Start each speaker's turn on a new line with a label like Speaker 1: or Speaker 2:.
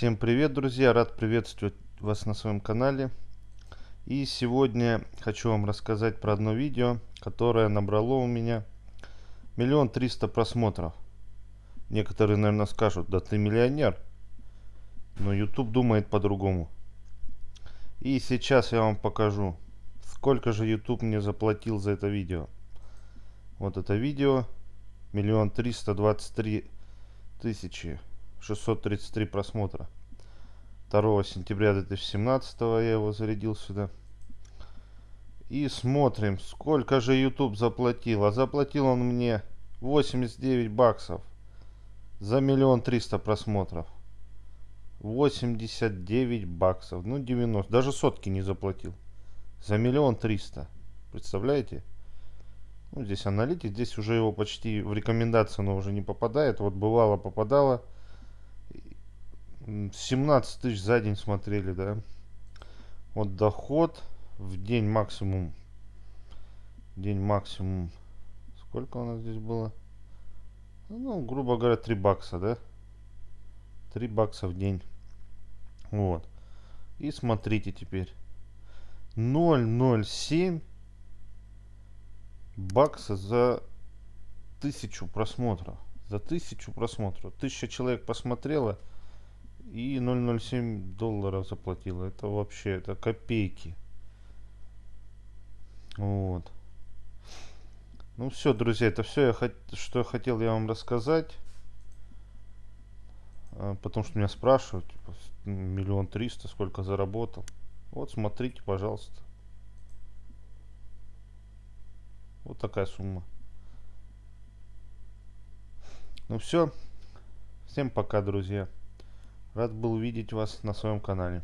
Speaker 1: Всем привет, друзья! Рад приветствовать вас на своем канале. И сегодня хочу вам рассказать про одно видео, которое набрало у меня миллион триста просмотров. Некоторые, наверное, скажут, да ты миллионер. Но YouTube думает по-другому. И сейчас я вам покажу, сколько же YouTube мне заплатил за это видео. Вот это видео. Миллион триста двадцать три тысячи 633 просмотра. 2 сентября 2017 я его зарядил сюда. И смотрим, сколько же YouTube заплатил. А заплатил он мне 89 баксов за миллион триста просмотров. 89 баксов. Ну, 90. Даже сотки не заплатил. За миллион триста. Представляете? Ну, здесь аналитик. Здесь уже его почти в рекомендации оно уже не попадает. Вот бывало попадало. 17 тысяч за день смотрели, да. Вот доход в день максимум. День максимум. Сколько у нас здесь было? Ну, грубо говоря, 3 бакса, да? 3 бакса в день. Вот. И смотрите теперь. 0,07 бакса за тысячу просмотров. За тысячу просмотров. Тысяча человек посмотрела и 0,07 долларов заплатила. Это вообще, это копейки. Вот. Ну все, друзья, это все, я хот... что я хотел я вам рассказать. А, потому что меня спрашивают, типа, миллион триста, сколько заработал. Вот, смотрите, пожалуйста. Вот такая сумма. Ну все. Всем пока, друзья. Рад был видеть вас на своем канале.